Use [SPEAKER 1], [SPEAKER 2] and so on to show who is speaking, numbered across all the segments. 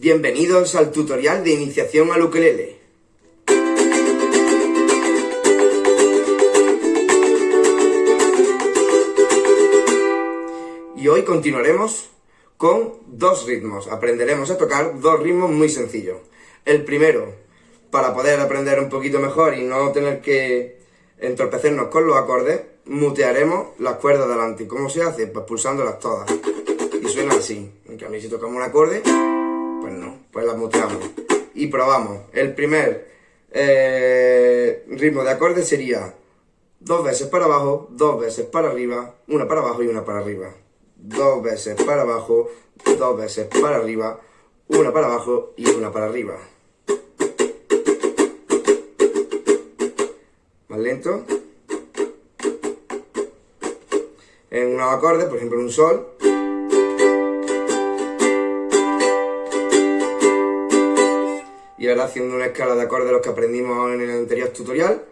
[SPEAKER 1] Bienvenidos al tutorial de iniciación al ukelele. Y hoy continuaremos con dos ritmos. Aprenderemos a tocar dos ritmos muy sencillos. El primero, para poder aprender un poquito mejor y no tener que entorpecernos con los acordes, mutearemos las cuerdas delante. ¿Cómo se hace? Pues pulsándolas todas. Y suena así. En cambio, si tocamos un acorde, pues las muteamos. Y probamos. El primer eh, ritmo de acorde sería dos veces para abajo, dos veces para arriba, una para abajo y una para arriba. Dos veces para abajo, dos veces para arriba, una para abajo y una para arriba. Más lento. En unos acordes, por ejemplo en un sol, haciendo una escala de acordes los que aprendimos en el anterior tutorial.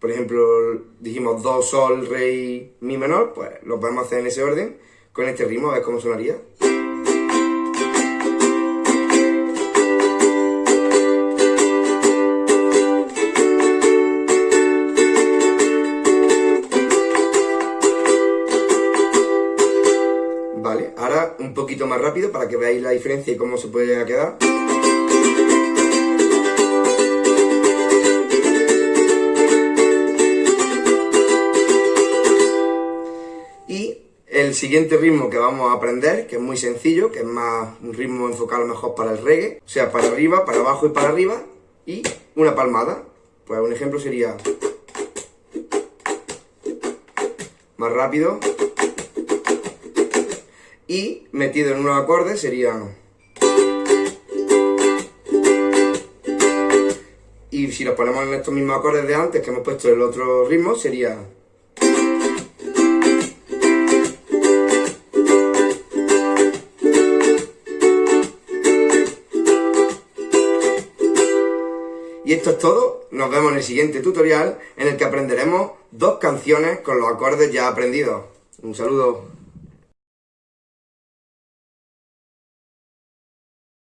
[SPEAKER 1] Por ejemplo, dijimos do, sol, rey, mi menor, pues lo podemos hacer en ese orden, con este ritmo, a ver cómo sonaría. Vale, ahora un poquito más rápido para que veáis la diferencia y cómo se puede quedar. El siguiente ritmo que vamos a aprender, que es muy sencillo, que es más un ritmo enfocado mejor para el reggae, o sea, para arriba, para abajo y para arriba, y una palmada. Pues un ejemplo sería más rápido y metido en unos acordes sería y si los ponemos en estos mismos acordes de antes que hemos puesto el otro ritmo sería Y esto es todo, nos vemos en el siguiente tutorial en el que aprenderemos dos canciones con los acordes ya aprendidos. Un saludo.